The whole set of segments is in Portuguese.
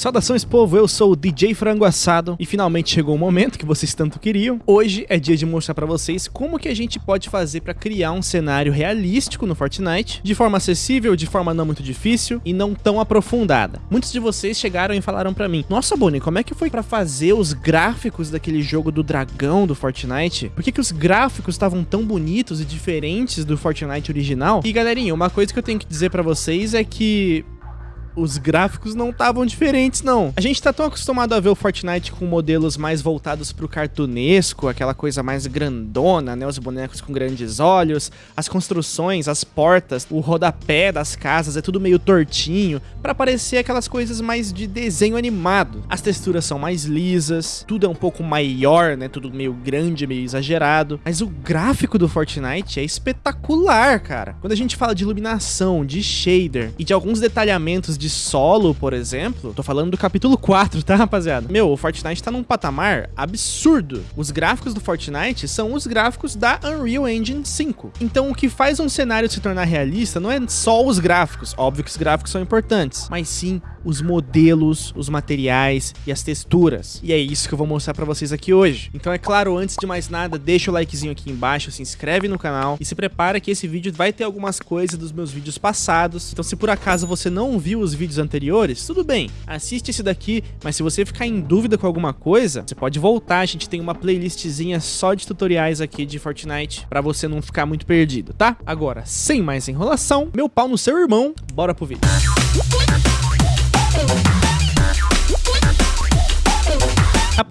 Saudações povo, eu sou o DJ Frango Assado e finalmente chegou o momento que vocês tanto queriam. Hoje é dia de mostrar pra vocês como que a gente pode fazer pra criar um cenário realístico no Fortnite, de forma acessível, de forma não muito difícil e não tão aprofundada. Muitos de vocês chegaram e falaram pra mim, nossa Bonnie, como é que foi pra fazer os gráficos daquele jogo do dragão do Fortnite? Por que que os gráficos estavam tão bonitos e diferentes do Fortnite original? E galerinha, uma coisa que eu tenho que dizer pra vocês é que os gráficos não estavam diferentes, não. A gente tá tão acostumado a ver o Fortnite com modelos mais voltados pro cartunesco, aquela coisa mais grandona, né? Os bonecos com grandes olhos, as construções, as portas, o rodapé das casas é tudo meio tortinho, para parecer aquelas coisas mais de desenho animado. As texturas são mais lisas, tudo é um pouco maior, né? Tudo meio grande, meio exagerado. Mas o gráfico do Fortnite é espetacular, cara. Quando a gente fala de iluminação, de shader e de alguns detalhamentos de solo, por exemplo, tô falando do capítulo 4, tá, rapaziada? Meu, o Fortnite tá num patamar absurdo. Os gráficos do Fortnite são os gráficos da Unreal Engine 5. Então, o que faz um cenário se tornar realista não é só os gráficos, óbvio que os gráficos são importantes, mas sim os modelos, os materiais e as texturas. E é isso que eu vou mostrar pra vocês aqui hoje. Então é claro, antes de mais nada, deixa o likezinho aqui embaixo, se inscreve no canal e se prepara que esse vídeo vai ter algumas coisas dos meus vídeos passados. Então se por acaso você não viu os vídeos anteriores, tudo bem, assiste esse daqui, mas se você ficar em dúvida com alguma coisa, você pode voltar, a gente tem uma playlistzinha só de tutoriais aqui de Fortnite pra você não ficar muito perdido, tá? Agora, sem mais enrolação, meu pau no seu irmão, bora pro vídeo.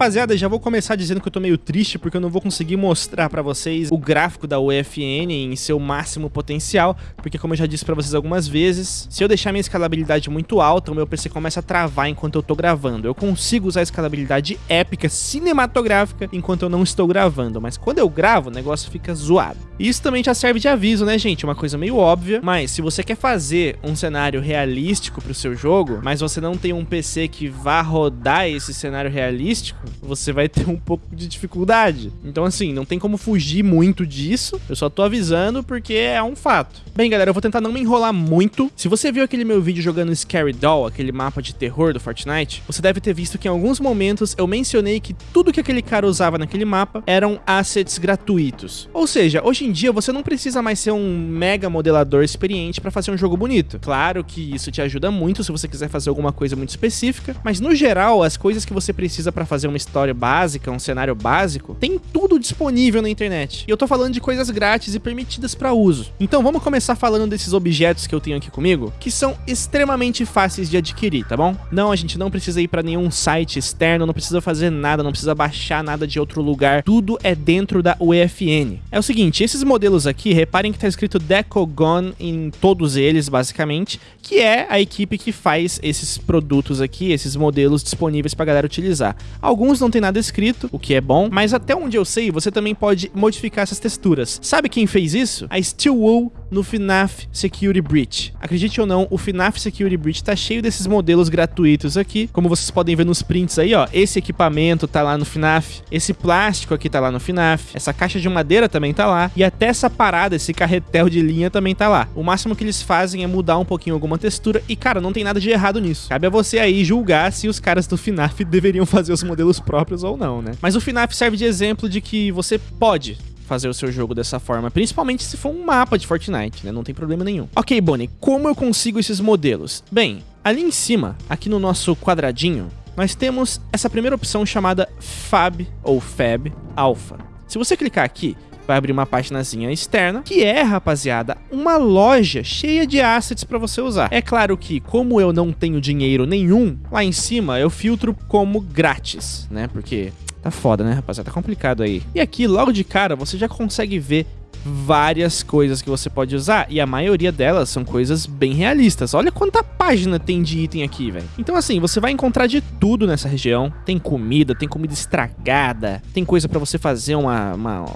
Rapaziada, já vou começar dizendo que eu tô meio triste porque eu não vou conseguir mostrar pra vocês o gráfico da UFN em seu máximo potencial, porque como eu já disse pra vocês algumas vezes, se eu deixar minha escalabilidade muito alta, o meu PC começa a travar enquanto eu tô gravando. Eu consigo usar a escalabilidade épica cinematográfica enquanto eu não estou gravando, mas quando eu gravo, o negócio fica zoado. Isso também já serve de aviso, né, gente? Uma coisa meio óbvia, mas se você quer fazer um cenário realístico pro seu jogo, mas você não tem um PC que vá rodar esse cenário realístico, você vai ter um pouco de dificuldade. Então, assim, não tem como fugir muito disso. Eu só tô avisando porque é um fato. Bem, galera, eu vou tentar não me enrolar muito. Se você viu aquele meu vídeo jogando Scary Doll, aquele mapa de terror do Fortnite, você deve ter visto que em alguns momentos eu mencionei que tudo que aquele cara usava naquele mapa eram assets gratuitos. Ou seja, hoje em dia você não precisa mais ser um mega modelador experiente para fazer um jogo bonito. Claro que isso te ajuda muito se você quiser fazer alguma coisa muito específica, mas no geral, as coisas que você precisa para fazer uma história básica, um cenário básico, tem tudo disponível na internet. E eu tô falando de coisas grátis e permitidas para uso. Então vamos começar falando desses objetos que eu tenho aqui comigo, que são extremamente fáceis de adquirir, tá bom? Não, a gente não precisa ir para nenhum site externo, não precisa fazer nada, não precisa baixar nada de outro lugar. Tudo é dentro da UEFN. É o seguinte, esses modelos aqui, reparem que tá escrito Decogon em todos eles, basicamente, que é a equipe que faz esses produtos aqui, esses modelos disponíveis pra galera utilizar. Alguns não tem nada escrito, o que é bom, mas até onde eu sei, você também pode modificar essas texturas. Sabe quem fez isso? A Steelwool no FNAF Security Breach. Acredite ou não, o FNAF Security Breach tá cheio desses modelos gratuitos aqui, como vocês podem ver nos prints aí, ó. Esse equipamento tá lá no FNAF, esse plástico aqui tá lá no FNAF, essa caixa de madeira também tá lá, e até essa parada, esse carretel de linha também tá lá. O máximo que eles fazem é mudar um pouquinho alguma textura, e cara, não tem nada de errado nisso. Cabe a você aí julgar se os caras do FNAF deveriam fazer os modelos próprios ou não, né? Mas o FNAF serve de exemplo de que você pode fazer o seu jogo dessa forma, principalmente se for um mapa de Fortnite, né? Não tem problema nenhum. Ok, Bonnie, como eu consigo esses modelos? Bem, ali em cima, aqui no nosso quadradinho, nós temos essa primeira opção chamada Fab ou Fab Alpha. Se você clicar aqui, vai abrir uma paginazinha externa, que é, rapaziada, uma loja cheia de assets para você usar. É claro que, como eu não tenho dinheiro nenhum, lá em cima eu filtro como grátis, né? Porque Tá foda, né, rapaziada? Tá complicado aí. E aqui, logo de cara, você já consegue ver várias coisas que você pode usar e a maioria delas são coisas bem realistas. Olha quanta página tem de item aqui, velho. Então assim, você vai encontrar de tudo nessa região. Tem comida, tem comida estragada, tem coisa para você fazer uma, uma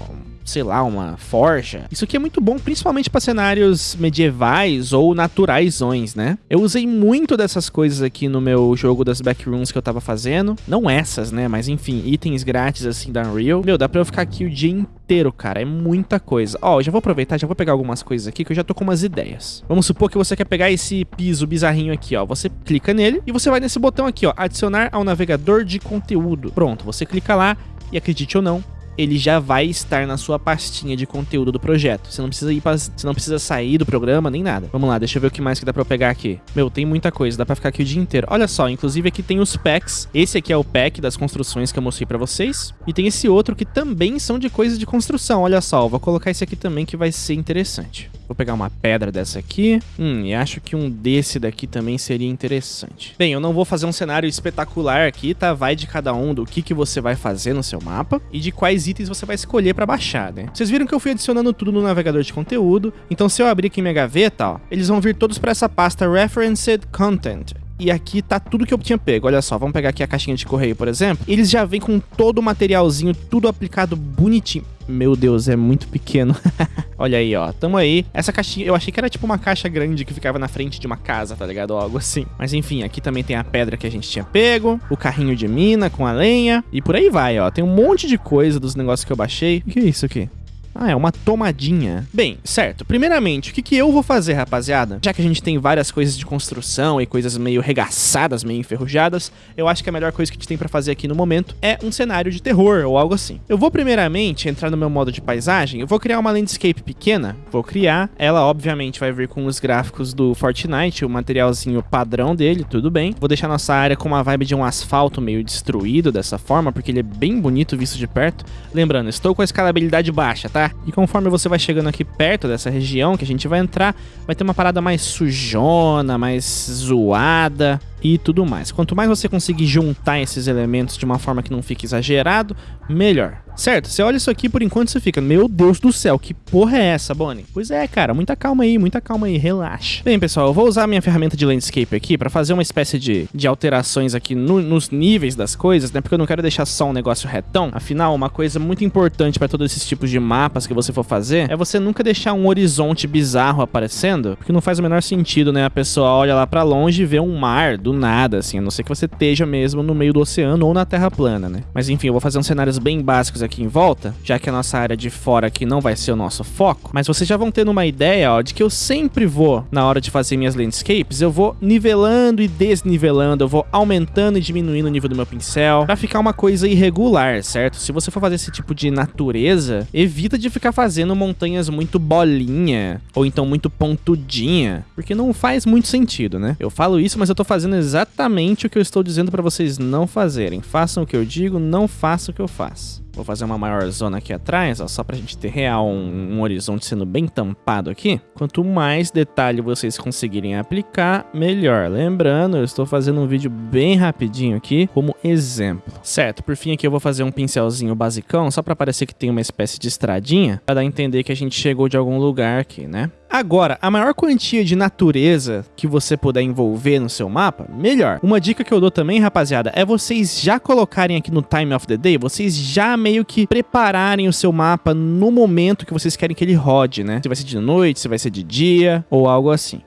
sei lá, uma forja. Isso aqui é muito bom, principalmente para cenários medievais ou naturaisões, né? Eu usei muito dessas coisas aqui no meu jogo das backrooms que eu tava fazendo. Não essas, né? Mas enfim, itens grátis assim da Unreal. Meu, dá pra eu ficar aqui o dia inteiro, cara. É muita coisa. Ó, já vou aproveitar, já vou pegar algumas coisas aqui que eu já tô com umas ideias. Vamos supor que você quer pegar esse piso bizarrinho aqui, ó. Você clica nele e você vai nesse botão aqui, ó. Adicionar ao navegador de conteúdo. Pronto, você clica lá e acredite ou não, ele já vai estar na sua pastinha de conteúdo do projeto. Você não precisa ir pra, você não precisa sair do programa nem nada. Vamos lá, deixa eu ver o que mais que dá para pegar aqui. Meu, tem muita coisa, dá para ficar aqui o dia inteiro. Olha só, inclusive aqui tem os packs. Esse aqui é o pack das construções que eu mostrei para vocês. E tem esse outro que também são de coisas de construção. Olha só, vou colocar esse aqui também que vai ser interessante. Vou pegar uma pedra dessa aqui. Hum, e acho que um desse daqui também seria interessante. Bem, eu não vou fazer um cenário espetacular aqui, tá? Vai de cada um do que, que você vai fazer no seu mapa e de quais itens você vai escolher para baixar, né? Vocês viram que eu fui adicionando tudo no navegador de conteúdo, então se eu abrir aqui minha gaveta, ó, eles vão vir todos para essa pasta Referenced Content e aqui tá tudo que eu tinha pego. Olha só, vamos pegar aqui a caixinha de correio, por exemplo. Eles já vêm com todo o materialzinho, tudo aplicado bonitinho. Meu Deus, é muito pequeno. Olha aí, ó. Tamo aí. Essa caixinha, eu achei que era tipo uma caixa grande que ficava na frente de uma casa, tá ligado? Ou algo assim. Mas enfim, aqui também tem a pedra que a gente tinha pego, o carrinho de mina com a lenha e por aí vai, ó. Tem um monte de coisa dos negócios que eu baixei. O que é isso aqui? Ah, é uma tomadinha. Bem, certo. Primeiramente, o que, que eu vou fazer, rapaziada? Já que a gente tem várias coisas de construção e coisas meio regaçadas, meio enferrujadas, eu acho que a melhor coisa que a gente tem pra fazer aqui no momento é um cenário de terror ou algo assim. Eu vou primeiramente entrar no meu modo de paisagem, eu vou criar uma landscape pequena, vou criar, ela obviamente vai vir com os gráficos do Fortnite, o materialzinho padrão dele, tudo bem. Vou deixar nossa área com uma vibe de um asfalto meio destruído dessa forma, porque ele é bem bonito visto de perto. Lembrando, estou com a escalabilidade baixa, tá? E conforme você vai chegando aqui perto dessa região que a gente vai entrar, vai ter uma parada mais sujona, mais zoada e tudo mais. Quanto mais você conseguir juntar esses elementos de uma forma que não fique exagerado, melhor. Certo, você olha isso aqui por enquanto você fica, meu Deus do céu, que porra é essa, Bonnie? Pois é, cara, muita calma aí, muita calma aí, relaxa. Bem, pessoal, eu vou usar minha ferramenta de landscape aqui para fazer uma espécie de, de alterações aqui no, nos níveis das coisas, né? Porque eu não quero deixar só um negócio retão. Afinal, uma coisa muito importante para todos esses tipos de mapas que você for fazer é você nunca deixar um horizonte bizarro aparecendo, porque não faz o menor sentido, né? A pessoa olha lá para longe e vê um mar do nada, assim, a não ser que você esteja mesmo no meio do oceano ou na terra plana, né? Mas enfim, eu vou fazer uns cenários bem básicos aqui em volta, já que a nossa área de fora aqui não vai ser o nosso foco, mas vocês já vão tendo uma ideia, ó, de que eu sempre vou, na hora de fazer minhas landscapes, eu vou nivelando e desnivelando, eu vou aumentando e diminuindo o nível do meu pincel, pra ficar uma coisa irregular, certo? Se você for fazer esse tipo de natureza, evita de ficar fazendo montanhas muito bolinha, ou então muito pontudinha, porque não faz muito sentido, né? Eu falo isso, mas eu tô fazendo exatamente o que eu estou dizendo pra vocês não fazerem. Façam o que eu digo, não façam o que eu faço. Vou fazer uma maior zona aqui atrás, ó, só pra gente ter real um, um, horizonte sendo bem tampado aqui. Quanto mais detalhe vocês conseguirem aplicar, melhor. Lembrando, eu estou fazendo um vídeo bem rapidinho aqui, como exemplo. Certo, por fim aqui eu vou fazer um pincelzinho basicão, só pra parecer que tem uma espécie de estradinha, pra dar a entender que a gente chegou de algum lugar aqui, né? Agora, a maior quantia de natureza que você puder envolver no seu mapa, melhor. Uma dica que eu dou também, rapaziada, é vocês já colocarem aqui no Time of the Day, vocês já meio que prepararem o seu mapa no momento que vocês querem que ele rode, né? Se vai ser de noite, se vai ser de dia ou algo assim.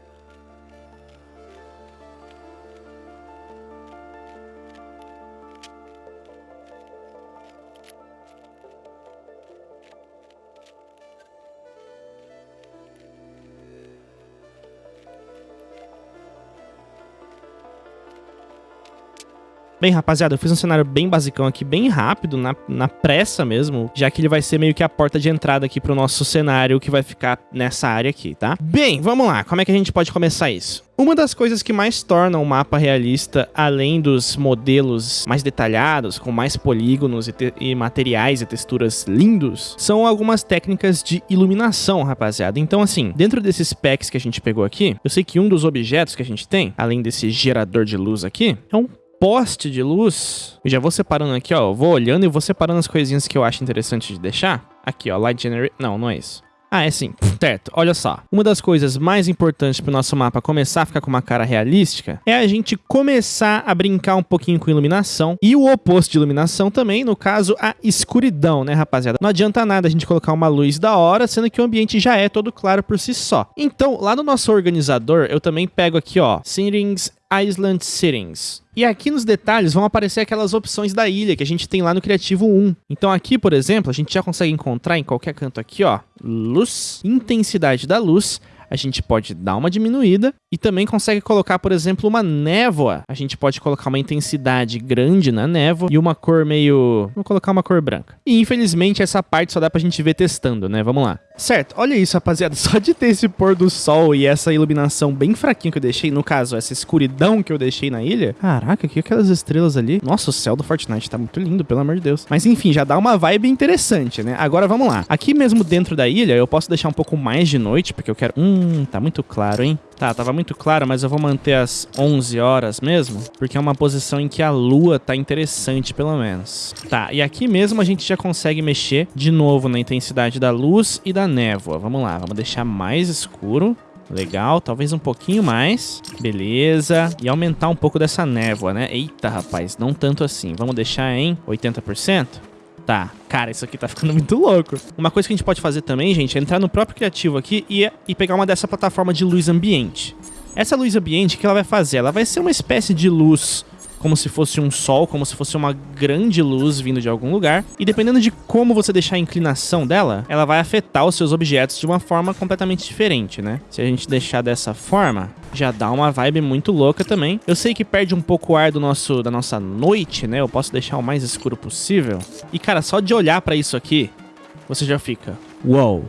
Bem, rapaziada, eu fiz um cenário bem basicão aqui, bem rápido, na, na pressa mesmo, já que ele vai ser meio que a porta de entrada aqui pro nosso cenário que vai ficar nessa área aqui, tá? Bem, vamos lá, como é que a gente pode começar isso? Uma das coisas que mais torna o mapa realista, além dos modelos mais detalhados, com mais polígonos e, e, materiais e texturas lindos, são algumas técnicas de iluminação, rapaziada. Então, assim, dentro desses packs que a gente pegou aqui, eu sei que um dos objetos que a gente tem, além desse gerador de luz aqui, é um poste de luz. Eu já vou separando aqui, ó. vou olhando e vou separando as coisinhas que eu acho interessante de deixar. Aqui, ó. Light Generator. Não, não é isso. Ah, é sim. Certo, olha só. Uma das coisas mais importantes pro nosso mapa começar a ficar com uma cara realística é a gente começar a brincar um pouquinho com iluminação e o oposto de iluminação também, no caso, a escuridão, né, rapaziada? Não adianta nada a gente colocar uma luz da hora, sendo que o ambiente já é todo claro por si só. Então, lá no nosso organizador, eu também pego aqui, ó, Settings Island Settings. E aqui nos detalhes vão aparecer aquelas opções da ilha que a gente tem lá no Criativo 1. Então aqui, por exemplo, a gente já consegue encontrar em qualquer canto aqui, ó, luz, intensidade da luz, a gente pode dar uma diminuída e também consegue colocar, por exemplo, uma névoa. A gente pode colocar uma intensidade grande na névoa e uma cor meio... Vou colocar uma cor branca. E infelizmente essa parte só dá pra gente ver testando, né? Vamos lá. Certo, olha isso, rapaziada. Só de ter esse pôr do sol e essa iluminação bem fraquinha que eu deixei, no caso, essa escuridão que eu deixei na ilha. Caraca, que aquelas estrelas ali. Nossa, o céu do Fortnite tá muito lindo, pelo amor de Deus. Mas enfim, já dá uma vibe interessante, né? Agora vamos lá. Aqui mesmo dentro da ilha, eu posso deixar um pouco mais de noite, porque eu quero... Hum, tá muito claro, hein? Tá, tava muito claro, mas eu vou manter as 11 horas mesmo, porque é uma posição em que a lua tá interessante, pelo menos. Tá, e aqui mesmo a gente já consegue mexer de novo na intensidade da luz e da névoa. Vamos lá, vamos deixar mais escuro. Legal, talvez um pouquinho mais. Beleza. E aumentar um pouco dessa névoa, né? Eita, rapaz, não tanto assim. Vamos deixar em 80%? Tá, cara, isso aqui tá ficando muito louco. Uma coisa que a gente pode fazer também, gente, é entrar no próprio criativo aqui e, e pegar uma dessa plataforma de luz ambiente. Essa luz ambiente, o que ela vai fazer? Ela vai ser uma espécie de luz como se fosse um sol, como se fosse uma grande luz vindo de algum lugar. E dependendo de como você deixar a inclinação dela, ela vai afetar os seus objetos de uma forma completamente diferente, né? Se a gente deixar dessa forma, já dá uma vibe muito louca também. Eu sei que perde um pouco o ar do nosso, da nossa noite, né? Eu posso deixar o mais escuro possível. E, cara, só de olhar pra isso aqui, você já fica... Wow,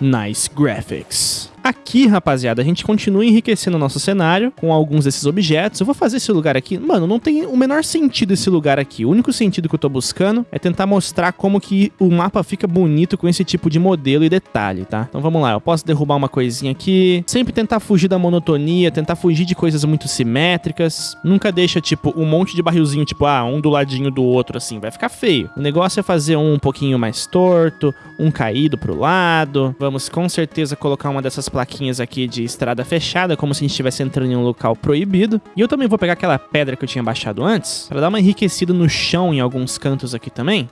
nice graphics. Aqui, rapaziada, a gente continua enriquecendo o nosso cenário com alguns desses objetos. Eu vou fazer esse lugar aqui... Mano, não tem o menor sentido esse lugar aqui. O único sentido que eu tô buscando é tentar mostrar como que o mapa fica bonito com esse tipo de modelo e detalhe, tá? Então vamos lá, eu posso derrubar uma coisinha aqui. Sempre tentar fugir da monotonia, tentar fugir de coisas muito simétricas. Nunca deixa, tipo, um monte de barrilzinho, tipo, ah, um do ladinho do outro, assim. Vai ficar feio. O negócio é fazer um um pouquinho mais torto, um caído pro lado. Vamos com certeza colocar uma dessas plaquinhas aqui de estrada fechada, como se a gente estivesse entrando em um local proibido. E eu também vou pegar aquela pedra que eu tinha baixado antes, para dar uma enriquecida no chão em alguns cantos aqui também.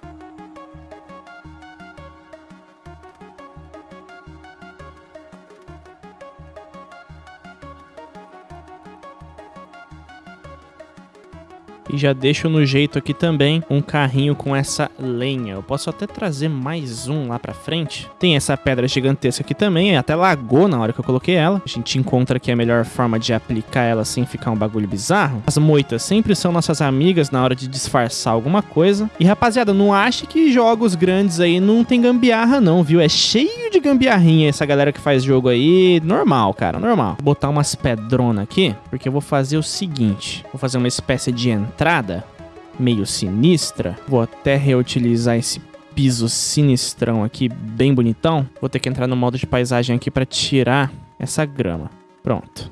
E já deixo no jeito aqui também um carrinho com essa lenha. Eu posso até trazer mais um lá pra frente. Tem essa pedra gigantesca aqui também, até lagou na hora que eu coloquei ela. A gente encontra aqui a melhor forma de aplicar ela sem ficar um bagulho bizarro. As moitas sempre são nossas amigas na hora de disfarçar alguma coisa. E rapaziada, não ache que jogos grandes aí não tem gambiarra não, viu? É cheio de gambiarrinha essa galera que faz jogo aí. Normal, cara, normal. Vou botar umas pedronas aqui, porque eu vou fazer o seguinte. Vou fazer uma espécie de entrada meio sinistra. Vou até reutilizar esse piso sinistrão aqui, bem bonitão. Vou ter que entrar no modo de paisagem aqui para tirar essa grama. Pronto.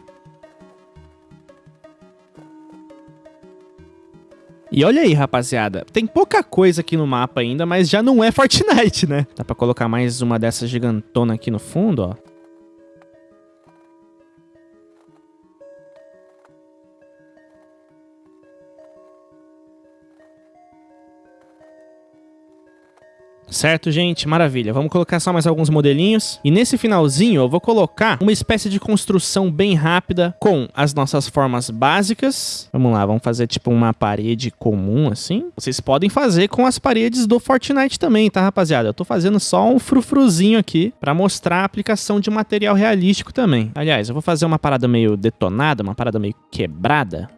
E olha aí, rapaziada, tem pouca coisa aqui no mapa ainda, mas já não é Fortnite, né? Dá pra colocar mais uma dessas gigantona aqui no fundo, ó. Certo, gente? Maravilha. Vamos colocar só mais alguns modelinhos. E nesse finalzinho eu vou colocar uma espécie de construção bem rápida com as nossas formas básicas. Vamos lá, vamos fazer tipo uma parede comum assim. Vocês podem fazer com as paredes do Fortnite também, tá, rapaziada? Eu tô fazendo só um frufruzinho aqui pra mostrar a aplicação de material realístico também. Aliás, eu vou fazer uma parada meio detonada, uma parada meio quebrada.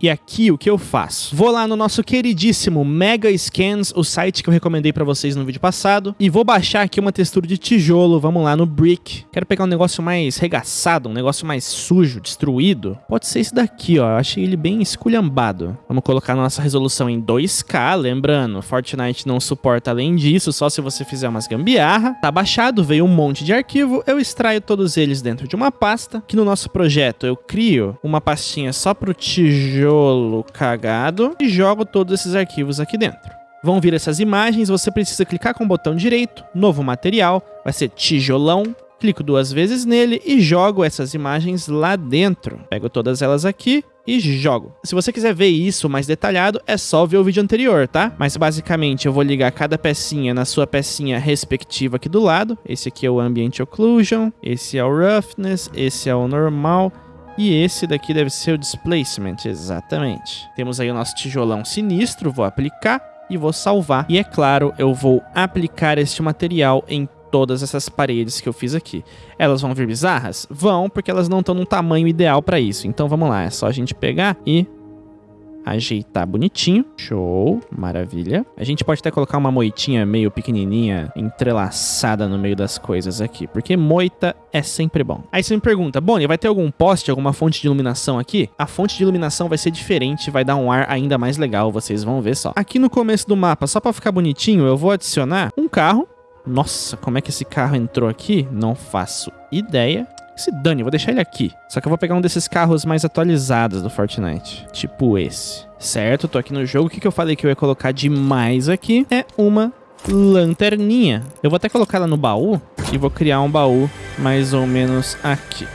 E aqui o que eu faço? Vou lá no nosso queridíssimo Mega Scans, o site que eu recomendei pra vocês no vídeo passado, e vou baixar aqui uma textura de tijolo, vamos lá no Brick. Quero pegar um negócio mais regaçado, um negócio mais sujo, destruído. Pode ser esse daqui, ó, eu achei ele bem esculhambado. Vamos colocar nossa resolução em 2K, lembrando, Fortnite não suporta além disso, só se você fizer umas gambiarra. Tá baixado, veio um monte de arquivo, eu extraio todos eles dentro de uma pasta, que no nosso projeto eu crio uma pastinha só pro tijolo tijolo cagado e jogo todos esses arquivos aqui dentro. vão vir essas imagens, você precisa clicar com o botão direito, novo material, vai ser tijolão, clico duas vezes nele e jogo essas imagens lá dentro. Pego todas elas aqui e jogo. Se você quiser ver isso mais detalhado, é só ver o vídeo anterior, tá? Mas basicamente eu vou ligar cada pecinha na sua pecinha respectiva aqui do lado. Esse aqui é o Ambient Occlusion, esse é o Roughness, esse é o Normal e esse daqui deve ser o Displacement, exatamente. Temos aí o nosso tijolão sinistro, vou aplicar e vou salvar. E é claro, eu vou aplicar este material em todas essas paredes que eu fiz aqui. Elas vão vir bizarras? Vão, porque elas não estão num tamanho ideal para isso. Então vamos lá, é só a gente pegar e ajeitar bonitinho. Show, maravilha. A gente pode até colocar uma moitinha meio pequenininha, entrelaçada no meio das coisas aqui, porque moita é sempre bom. Aí você me pergunta, Bonnie, vai ter algum poste, alguma fonte de iluminação aqui? A fonte de iluminação vai ser diferente, vai dar um ar ainda mais legal, vocês vão ver só. Aqui no começo do mapa, só para ficar bonitinho, eu vou adicionar um carro nossa, como é que esse carro entrou aqui? Não faço ideia. Se dane, vou deixar ele aqui. Só que eu vou pegar um desses carros mais atualizados do Fortnite. Tipo esse. Certo, tô aqui no jogo. O que, que eu falei que eu ia colocar demais aqui? É uma lanterninha. Eu vou até colocar ela no baú e vou criar um baú mais ou menos aqui.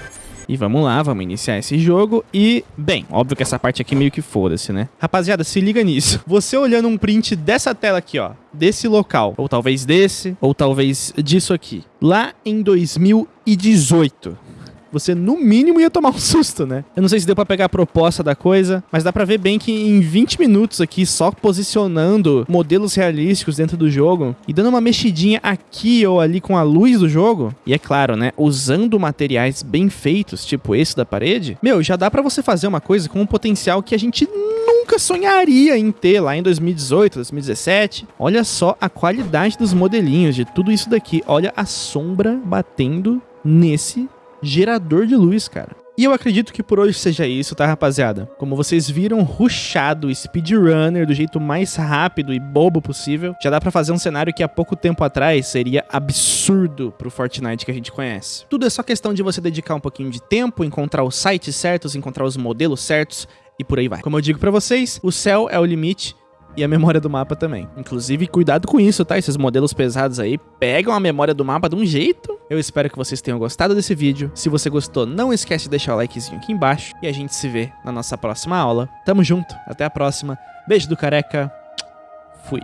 E vamos lá, vamos iniciar esse jogo. E, bem, óbvio que essa parte aqui meio que foda-se, né? Rapaziada, se liga nisso. Você olhando um print dessa tela aqui, ó, desse local, ou talvez desse, ou talvez disso aqui, lá em 2018 você no mínimo ia tomar um susto, né? Eu não sei se deu para pegar a proposta da coisa, mas dá para ver bem que em 20 minutos aqui, só posicionando modelos realísticos dentro do jogo e dando uma mexidinha aqui ou ali com a luz do jogo, e é claro, né, usando materiais bem feitos, tipo esse da parede, meu, já dá para você fazer uma coisa com um potencial que a gente nunca sonharia em ter lá em 2018, 2017. Olha só a qualidade dos modelinhos de tudo isso daqui. Olha a sombra batendo nesse gerador de luz, cara. E eu acredito que por hoje seja isso, tá, rapaziada? Como vocês viram, rushado, speedrunner, do jeito mais rápido e bobo possível, já dá pra fazer um cenário que há pouco tempo atrás seria absurdo pro Fortnite que a gente conhece. Tudo é só questão de você dedicar um pouquinho de tempo, encontrar os sites certos, encontrar os modelos certos e por aí vai. Como eu digo pra vocês, o céu é o limite e a memória do mapa também. Inclusive, cuidado com isso, tá? Esses modelos pesados aí pegam a memória do mapa de um jeito. Eu espero que vocês tenham gostado desse vídeo. Se você gostou, não esquece de deixar o likezinho aqui embaixo. E a gente se vê na nossa próxima aula. Tamo junto, até a próxima. Beijo do careca. Fui.